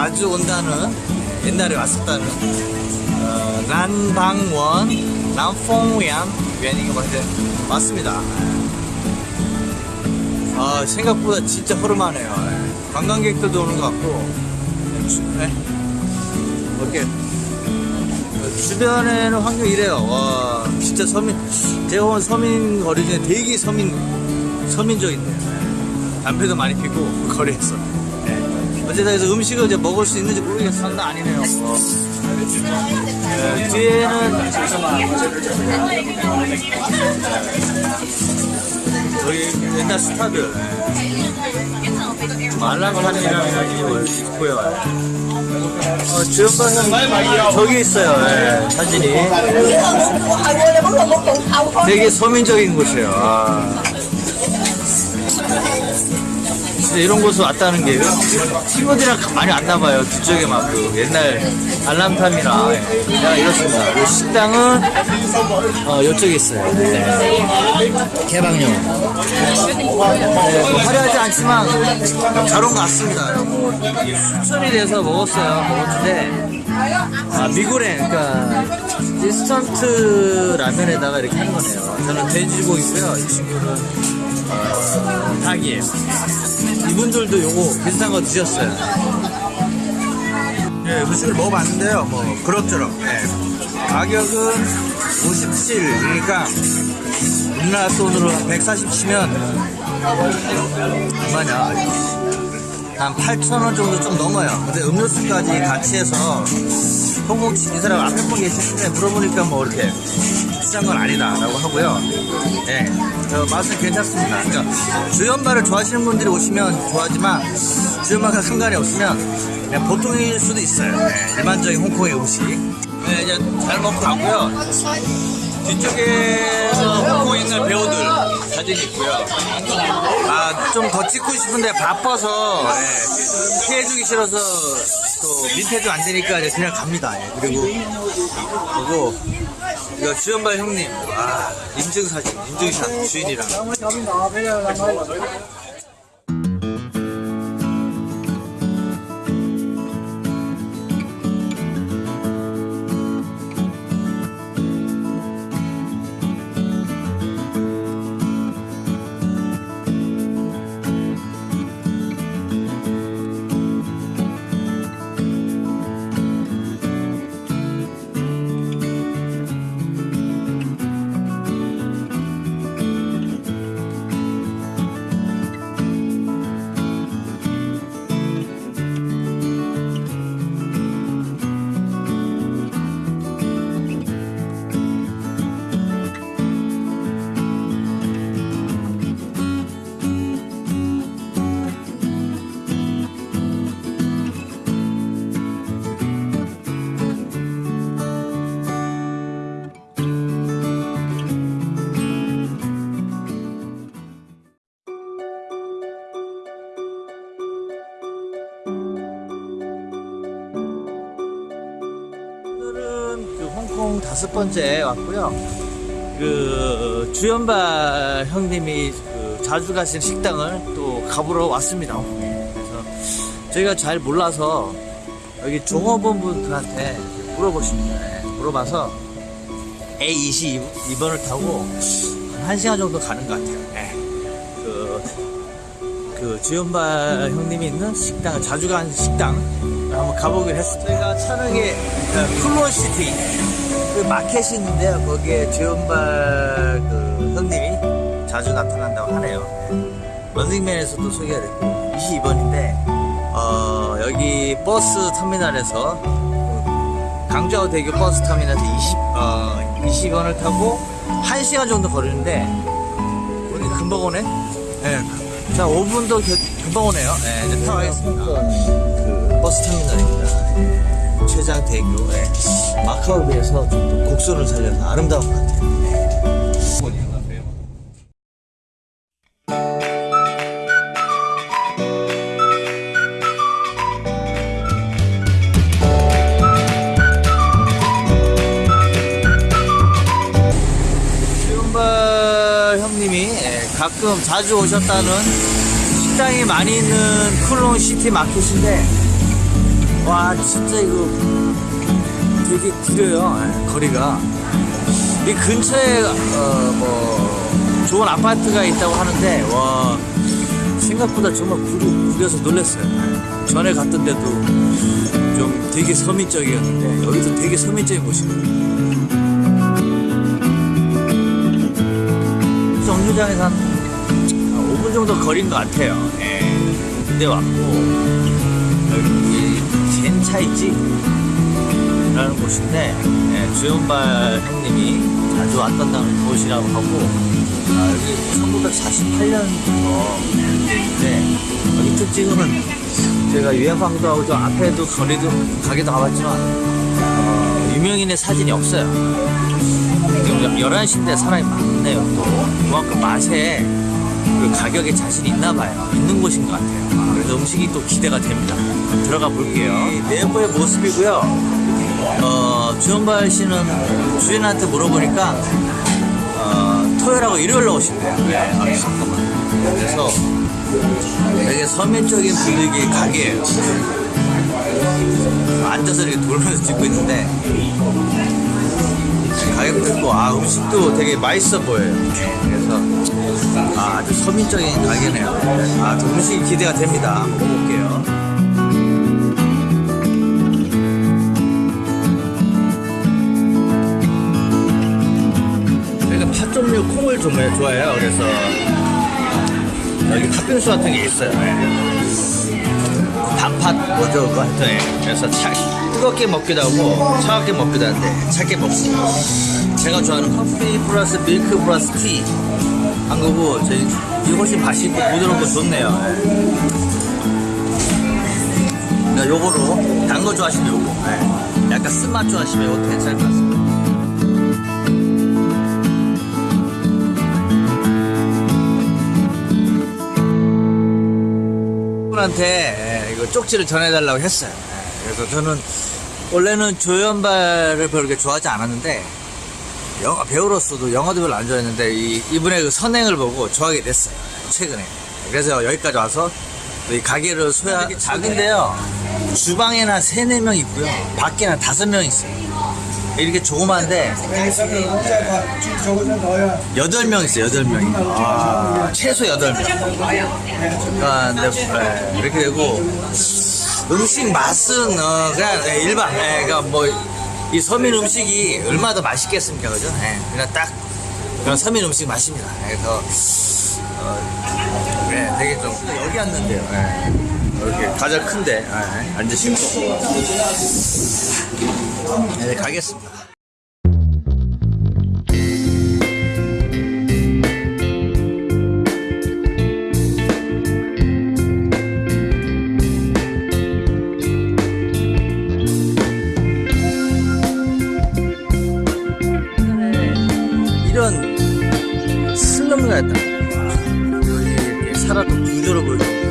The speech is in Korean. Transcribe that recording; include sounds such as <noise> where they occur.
자주 온다는 옛날에 왔었다는 어, 란방원 남퐁위안 유엔이가 맞는데 맞습니다. 아 생각보다 진짜 허름하네요. 예. 관광객들도 오는 것 같고 주- 네. 이렇게 어, 주변에는 환경이 이래요. 와 진짜 서민 제가 본 서민 거리 중에 되게 서민 서민적인데요. 예. 담배도 많이 피고 <laughs> 거리에서. 예. 어쨌든 그래서 음식을 이제 먹을 수 있는지 모르겠어. 장난 아니네요. 어. 예, 뒤에는 저희 옛날 스타들 말랑하는 이라는 있고요. 어, 주연방 저기 있어요. 예, 사진이. 되게 서민적인 곳이에요. 아. 진짜 이런 곳을 왔다는 게 친구들이랑 많이 안 나봐요. 뒤쪽에 막 그 옛날 알람탐이나 예, 그냥 이렇습니다. 이 식당은 어, 이쪽에 있어요. 네. 개방용. 네, 뭐 화려하지 않지만 잘 온 것 같습니다. 추천이 돼서 먹었어요. 먹었는데 아, 미고랭, 그러니까 인스턴트 라면에다가 이렇게 한 거네요. 저는 돼지고기고요. 이 친구는 어, 닭이에요. 이분들도 요거 비슷한 거 드셨어요. 예, 음식을 먹어봤는데요. 뭐 그럭저럭. 예. 가격은 57이니까 우리나라 돈으로 140 치면 얼마냐? 한 8,000원 정도 좀 넘어요. 근데 음료수까지 같이 해서 홍콩 이 사람 앞에 분 계시는데 물어보니까 뭐 이렇게 비싼 건 아니다 라고 하고요. 예, 어, 맛은 괜찮습니다. 그러니까 주연발을 좋아하시는 분들이 오시면 좋아하지만 주연발과 상관이 없으면 그냥 보통일 수도 있어요. 예, 일반적인 홍콩의 음식. 네, 이제 잘 먹고 가고요. 뒤쪽에서 홍콩 옛날 배우들 사진이 있고요. 아, 좀 더 찍고 싶은데 바빠서 예, 피해주기 싫어서 또 민폐도 안 되니까 그냥 갑니다. 예, 그리고 그리고 이거 주연발 형님 아 인증사진 인증샷 주인이랑 다섯 번째 왔고요. 그 주연발 형님이 그 자주 가시는 식당을 또 가보러 왔습니다. 그래서 저희가 잘 몰라서 여기 종업원분들한테 물어보십니다. 네, 물어봐서 A22번을 타고 한 1시간 정도 가는 것 같아요. 네. 그, 그 주연발 형님이 있는 식당, 자주 가는 식당 한번 가보기로 했어요. 저희가 촬영에 쿨론시티 그 마켓이 있는데요. 거기에 주연발 그 형님이 자주 나타난다고 하네요. 런닝맨에서도 소개가 됐고 22번인데 어, 여기 버스 터미널에서 그 강주하우대교 버스 터미널에서 20, 어, 20원을 타고 1시간 정도 거리는데 우리 금방 오네? 네. 자 5분도 금방 오네요. 네, 이제 타고 가겠습니다. 그 버스 터미널입니다. 네, 최장대교 네. 마카오에 비해서 좀 곡선을 살려서 아름다운 것 같아요. 예, 가끔 자주 오셨다는 식당이 많이 있는 쿨롱시티 마켓인데 와 진짜 이거 되게 길어요. 예, 거리가. 이 근처에 어, 뭐 좋은 아파트가 있다고 하는데 와 생각보다 정말 구리, 구려서 놀랐어요. 예. 전에 갔던 데도 좀 되게 서민적이었는데 여기도 되게 서민적인 곳이에요 정류장에서 한 5분 정도 거리인 것 같아요. 예. 근데 왔고 여기 젠차이지 라는 곳인데 예, 주연발 형님이 자주 왔던 곳이라고 하고 아, 여기 1948년부터 있는데 여기 특징은 제가 유해방도 하고 저 앞에도 거리도 가게도 가봤지만 어, 유명인의 사진이 없어요. 지금 11시인데 사람이 많네요 또. 그만큼 맛에 그 가격에 자신이 있나 봐요. 있는 곳인 것 같아요. 그래서 음식이 또 기대가 됩니다. 들어가 볼게요. 이 내부의 모습이고요 어, 주연발 씨는 주인한테 물어보니까 어, 토요일하고 일요일로 오신대요. 네, 아, 잠깐만. 그래서 되게 서민적인 분위기의 가게예요. 앉아서 이렇게 돌면서 찍고 있는데 가격도 있고 아 음식도 되게 맛있어 보여요. 그래서 아, 아주 서민적인 가게네요. 아 음식이 기대가 됩니다. 먹어볼게요 제가 팥 종류 콩을 좀 좋아해요. 그래서 여기 팥빙수 같은 게 있어요. 단팥 뭐죠 그거 하여튼 예. 그래서 차, 뜨겁게 먹기도 하고 차갑게 먹기도 하는데 차게 먹고 제가 좋아하는 커피 플러스 밀크 플러스 티. 한 거고 저 이게 훨씬 맛있고 부드럽고 좋네요. 예. 그러니까 요거로 단 거 좋아하시면 요거. 예. 약간 쓴맛 좋아하시면 요거 괜찮을 것 같습니 분한테 예, 이거 쪽지를 전해달라고 했어요. 예, 그래서 저는 원래는 조연발을 별로 그렇게 좋아하지 않았는데 영화 배우로서도 영화도 별로 안 좋아했는데 이, 이분의 그 선행을 보고 좋아하게 됐어요. 예, 최근에. 그래서 여기까지 와서 이 가게를 소야 작은데요. 주방에는 한 3, 4명 있고요. 밖에는 한 5명 있어요. 이렇게 조그만데 여덟 명 있어요, 여덟 명이. 아, 최소 여덟 명. 그러니까 예, 이렇게 되고 음식 맛은 어, 그냥 예, 일반. 예, 그러니까 뭐 이 서민 음식이 얼마나 더 맛있겠습니까, 그죠? 예, 그냥 딱 그런 서민 음식 맛입니다. 예, 그래서 어, 예, 되게 좀 여기 앉는데요. 예. 이렇게 가장 큰데 예, 앉으시고 네, 가겠습니다. 이런 슬럼가였다. 여기 이렇게 살았던 구조를 보여주고